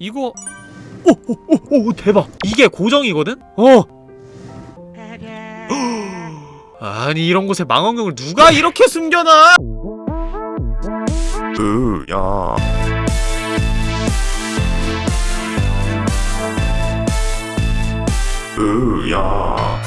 이거 오오오오 오, 대박. 이게 고정이거든? 어. 아니 이런 곳에 망원경을 누가 이렇게 숨겨놔? 으야. 으야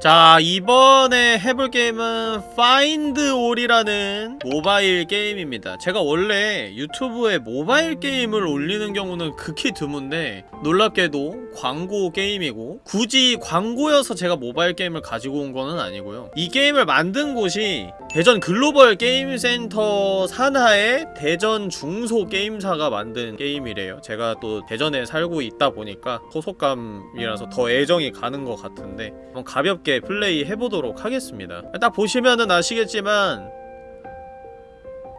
자 이번에 해볼 게임은 Find All이라는 모바일 게임입니다. 제가 원래 유튜브에 모바일 게임을 올리는 경우는 극히 드문데 놀랍게도 광고 게임이고 굳이 광고여서 제가 모바일 게임을 가지고 온 거는 아니고요. 이 게임을 만든 곳이 대전 글로벌 게임센터 산하의 대전 중소 게임사가 만든 게임이래요. 제가 또 대전에 살고 있다 보니까 소속감이라서 더 애정이 가는 것 같은데 한번 가볍게 플레이 해보도록 하겠습니다 딱 보시면은 아시겠지만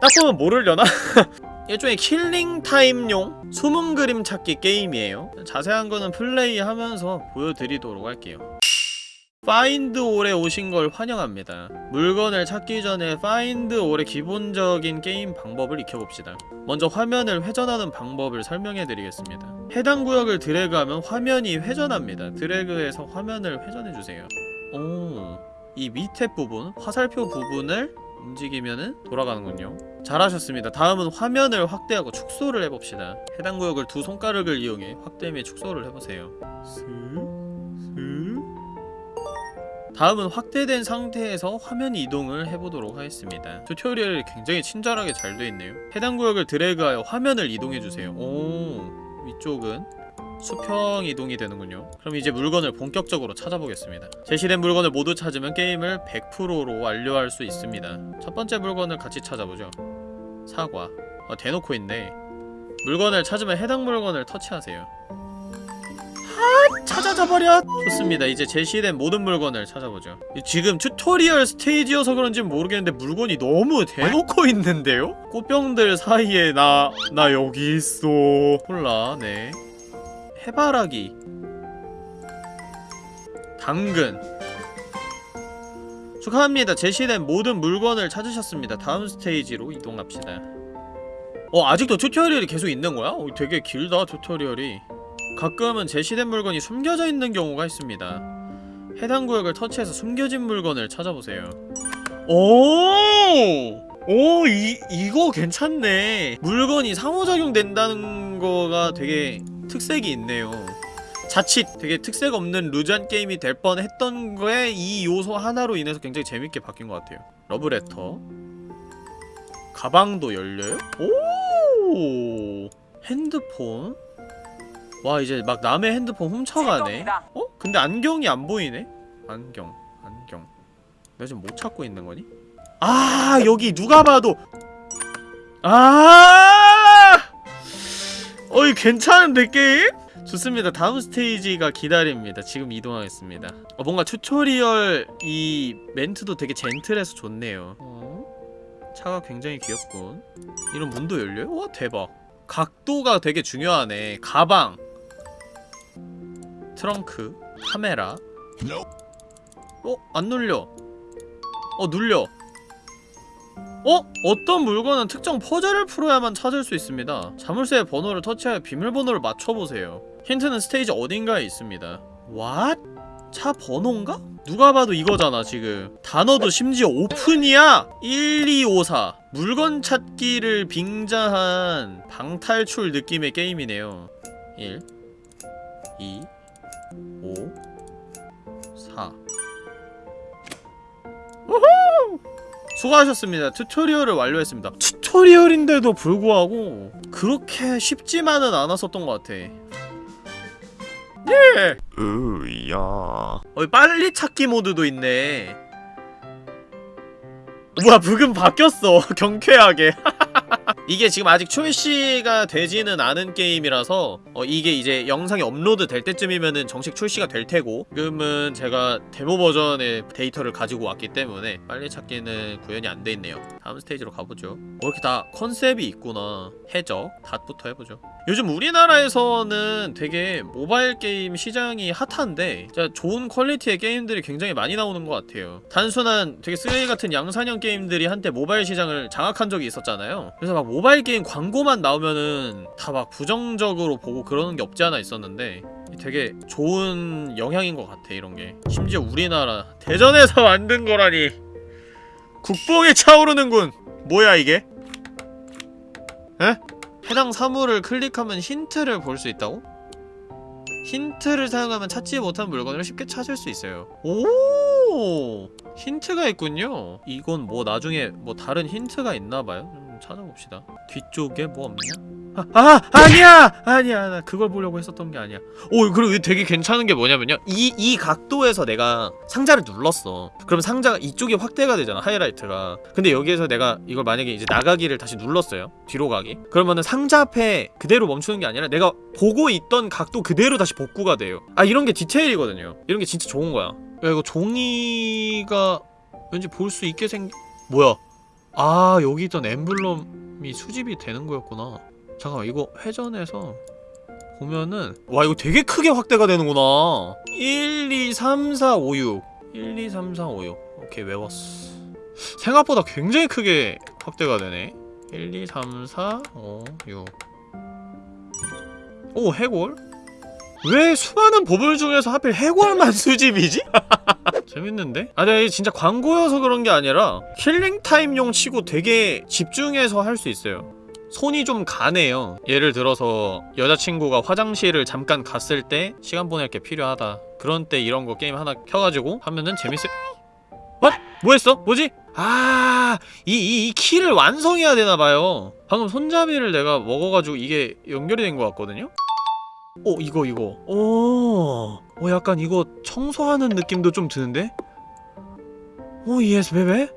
딱 보면 모르려나? 일종의 killing time용 숨은 그림 찾기 게임이에요 자세한 거는 플레이하면서 보여드리도록 할게요 Find All에 오신 걸 환영합니다. 물건을 찾기 전에 Find All의 기본적인 게임 방법을 익혀봅시다. 먼저 화면을 회전하는 방법을 설명해드리겠습니다. 해당 구역을 드래그하면 화면이 회전합니다. 드래그해서 화면을 회전해주세요. 오, 이 밑에 부분, 화살표 부분을 움직이면은 돌아가는군요. 잘하셨습니다. 다음은 화면을 확대하고 축소를 해봅시다. 해당 구역을 두 손가락을 이용해 확대 및 축소를 해보세요. 슥 다음은 확대된 상태에서 화면 이동을 해보도록 하겠습니다 튜토리얼이 굉장히 친절하게 잘 되어있네요 해당 구역을 드래그하여 화면을 이동해주세요 오 위쪽은 수평 이동이 되는군요. 그럼 이제 물건을 본격적으로 찾아보겠습니다. 제시된 물건을 모두 찾으면 게임을 100%로 완료할 수 있습니다. 첫 번째 물건을 같이 찾아보죠. 사과. 아, 대놓고 있네. 물건을 찾으면 해당 물건을 터치하세요. 찾아져버려! 좋습니다. 이제 제시된 모든 물건을 찾아보죠. 지금 tutorial 스테이지여서 그런지 모르겠는데 물건이 너무 대놓고 있는데요? 꽃병들 사이에 나... 나 여기 있어... 콜라, 네 해바라기 당근 축하합니다. 제시된 모든 물건을 찾으셨습니다. 다음 스테이지로 이동합시다. 어, 아직도 튜토리얼이 계속 있는 거야? 어, 되게 길다, 튜토리얼이. 가끔은 제시된 물건이 숨겨져 있는 경우가 있습니다. 해당 구역을 터치해서 숨겨진 물건을 찾아보세요. 오! 오, 이, 이거 괜찮네. 물건이 상호작용 된다는 거가 되게 특색이 있네요. 자칫 되게 특색 없는 루즈한 게임이 될 뻔했던 거에 이 요소 하나로 인해서 굉장히 재밌게 바뀐 것 같아요. 러브레터. 가방도 열려요? 오! 핸드폰? 와 이제 막 남의 핸드폰 훔쳐가네 어? 근데 안경이 안 보이네? 안경 안경 내가 지금 못 찾고 있는 거니? 아 여기 누가 봐도 아 어이 괜찮은데 게임? 좋습니다. 다음 스테이지가 기다립니다. 지금 이동하겠습니다. 어, 뭔가 tutorial 이 멘트도 되게 젠틀해서 좋네요. 어? 차가 굉장히 귀엽군. 이런 문도 열려요? 와 대박. 각도가 되게 중요하네. 가방. 트렁크. 카메라. 어? 안 눌려. 어 눌려 어? 어떤 물건은 특정 퍼즐을 풀어야만 찾을 수 있습니다 자물쇠의 번호를 터치하여 비밀번호를 맞춰보세요 힌트는 스테이지 어딘가에 있습니다 What? 차 번호인가? 누가 봐도 이거잖아 지금 단어도 심지어 오픈이야! 1254 물건 찾기를 빙자한 방탈출 느낌의 게임이네요 1 2 5 4 우후! 수고하셨습니다. tutorial을 완료했습니다. tutorial인데도 불구하고 그렇게 쉽지만은 않았었던 것 같아. 예! 으야 어, 빨리 찾기 모드도 있네. 뭐야, 브금 바뀌었어. 경쾌하게. 이게 지금 아직 출시가 되지는 않은 게임이라서 어, 이게 이제 영상이 업로드 될 때쯤이면은 정식 출시가 될 테고 지금은 제가 데모 버전의 데이터를 가지고 왔기 때문에 빨리 찾기는 구현이 안 돼 있네요. 다음 스테이지로 가보죠. 뭐 이렇게 다 컨셉이 있구나. 해적 닻부터 해보죠. 요즘 우리나라에서는 되게 모바일 게임 시장이 핫한데 진짜 좋은 퀄리티의 게임들이 굉장히 많이 나오는 것 같아요. 단순한 되게 쓰레기 같은 양산형 게임들이 한때 모바일 시장을 장악한 적이 있었잖아요. 그래서 막 모바일 게임 광고만 나오면은 다 막 부정적으로 보고 그러는 게 없지 않아 있었는데 되게 좋은 영향인 것 같아 이런 게. 심지어 우리나라 대전에서 만든 거라니. 국뽕이 차오르는군. 뭐야 이게? 에? 해당 사물을 클릭하면 힌트를 볼 수 있다고? 힌트를 사용하면 찾지 못한 물건을 쉽게 찾을 수 있어요. 오! 힌트가 있군요. 이건 뭐 나중에 뭐 다른 힌트가 있나봐요. 좀 찾아봅시다. 뒤쪽에 뭐 없냐? 아, 아 아니야! 아니야 나 그걸 보려고 했었던 게 아니야. 오 그리고 되게 괜찮은 게 뭐냐면요. 이 이 각도에서 내가 상자를 눌렀어. 그럼 상자가 이쪽이 확대가 되잖아 하이라이트가. 근데 여기에서 내가 이걸 만약에 이제 나가기를 다시 눌렀어요 뒤로 가기. 그러면은 상자 앞에 그대로 멈추는 게 아니라 내가 보고 있던 각도 그대로 다시 복구가 돼요. 아 이런 게 디테일이거든요. 이런 게 진짜 좋은 거야. 야 이거 종이가 왠지 볼 수 있게 생 뭐야 아 여기 있던 엠블럼이 수집이 되는 거였구나. 잠깐만 이거 회전해서 보면은 와 이거 되게 크게 확대가 되는구나. 1, 2, 3, 4, 5, 6 1, 2, 3, 4, 5, 6 오케이 외웠어. 생각보다 굉장히 크게 확대가 되네. 1, 2, 3, 4, 5, 6 오, 해골? 왜 수많은 보물 중에서 하필 해골만 수집이지? 재밌는데? 아, 근데 진짜 광고여서 그런 게 아니라 킬링타임용 치고 되게 집중해서 할 수 있어요 손이 좀 가네요 예를 들어서 여자친구가 화장실을 잠깐 갔을 때 시간 보낼 게 필요하다 그런 때 이런 거 게임 하나 켜가지고 하면은 재밌을 What? 뭐했어? 뭐지? 아, 이, 이, 이 키를 완성해야 되나봐요. 방금 손잡이를 내가 먹어가지고 이게 연결이 된 것 같거든요? 어, 이거, 이거. 오, 어, 약간 이거 청소하는 느낌도 좀 드는데? 오, yes, baby?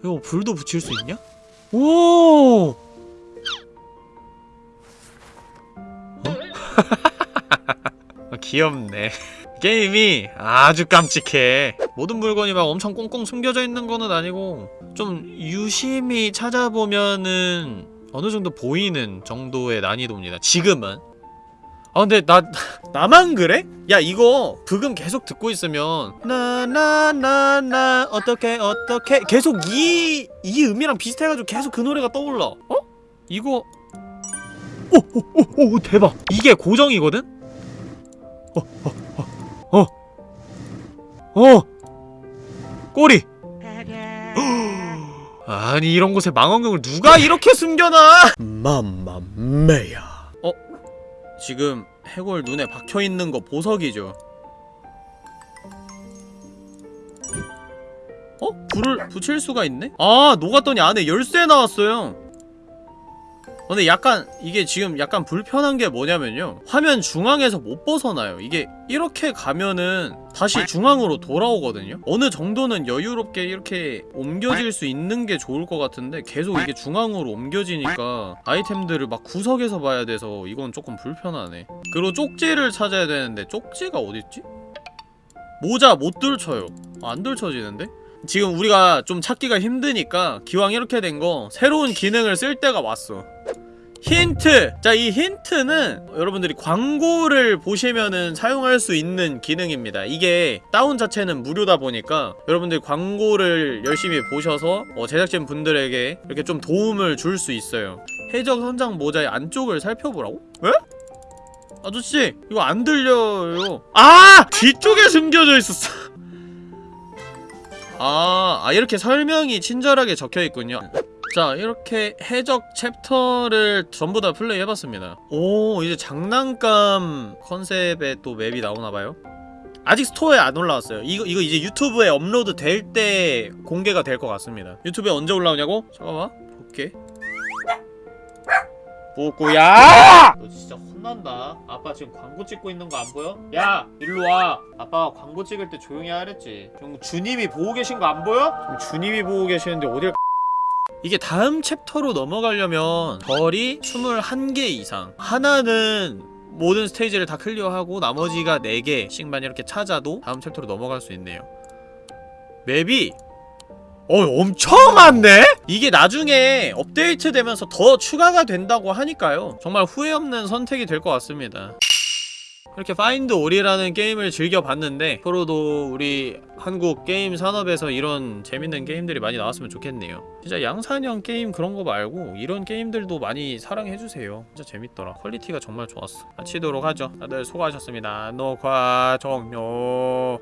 이거 불도 붙일 수 있냐? 오! 어? 아, 귀엽네. 게임이 아주 깜찍해 모든 물건이 막 엄청 꽁꽁 숨겨져 있는 거는 아니고 좀 유심히 찾아보면은 어느 정도 보이는 정도의 난이도입니다 지금은 아 근데 나 나만 그래? 야 이거 브금 계속 듣고 있으면 나 나 나 나 어떻게 어떻게 계속 이 이 음이랑 비슷해가지고 계속 그 노래가 떠올라 어? 이거 오오오오 대박 이게 고정이거든? 어! 꼬리! 아니 이런 곳에 망원경을 누가 이렇게 숨겨놔! 맘마메야 어? 지금 해골 눈에 박혀있는 거 보석이죠 어? 불을 붙일 수가 있네? 아 녹았더니 안에 열쇠 나왔어요 근데 약간 이게 지금 약간 불편한 게 뭐냐면요. 화면 중앙에서 못 벗어나요. 이게 이렇게 가면은 다시 중앙으로 돌아오거든요. 어느 정도는 여유롭게 이렇게 옮겨질 수 있는 게 좋을 것 같은데 계속 이게 중앙으로 옮겨지니까 아이템들을 막 구석에서 봐야 돼서 이건 조금 불편하네. 그리고 쪽지를 찾아야 되는데 쪽지가 어딨지? 모자 못 들쳐요. 아, 안 들쳐지는데? 지금 우리가 좀 찾기가 힘드니까 기왕 이렇게 된 거 새로운 기능을 쓸 때가 왔어 힌트! 자, 이 힌트는 여러분들이 광고를 보시면은 사용할 수 있는 기능입니다. 이게 다운 자체는 무료다 보니까 여러분들이 광고를 열심히 보셔서 어, 제작진 분들에게 이렇게 좀 도움을 줄 수 있어요. 해적 선장 모자의 안쪽을 살펴보라고? 왜? 아저씨, 이거 안 들려요. 아! 뒤쪽에 숨겨져 있었어. 아, 아 이렇게 설명이 친절하게 적혀있군요. 자 이렇게 해적 챕터를 전부 다 플레이 해봤습니다. 오 이제 장난감 컨셉의 또 map이 나오나봐요. 아직 store에 안 올라왔어요. 이거 이거 이제 유튜브에 업로드 될 때 공개가 될 것 같습니다. 유튜브에 언제 올라오냐고? 잠깐만. 볼게. 뽀꼬야! 너 진짜 혼난다. 아빠 지금 광고 찍고 있는 거 안 보여? 야 일로와. 아빠가 광고 찍을 때 조용히 하랬지. 지금 주님이 보고 계신 거 안 보여? 지금 주님이 보고 계시는데 어딜 이게 다음 챕터로 넘어가려면 별이 21개 이상. 하나는 모든 스테이지를 다 클리어하고 나머지가 4개씩만 이렇게 찾아도 다음 챕터로 넘어갈 수 있네요. map이 어 엄청 많네? 이게 나중에 업데이트 되면서 더 추가가 된다고 하니까요. 정말 후회 없는 선택이 될 것 같습니다 이렇게 Find All이라는 게임을 즐겨봤는데 앞으로도 우리 한국 게임 산업에서 이런 재밌는 게임들이 많이 나왔으면 좋겠네요. 진짜 양산형 게임 그런 거 말고 이런 게임들도 많이 사랑해주세요. 진짜 재밌더라. quality가 정말 좋았어. 마치도록 하죠. 다들 수고하셨습니다. 녹화 종료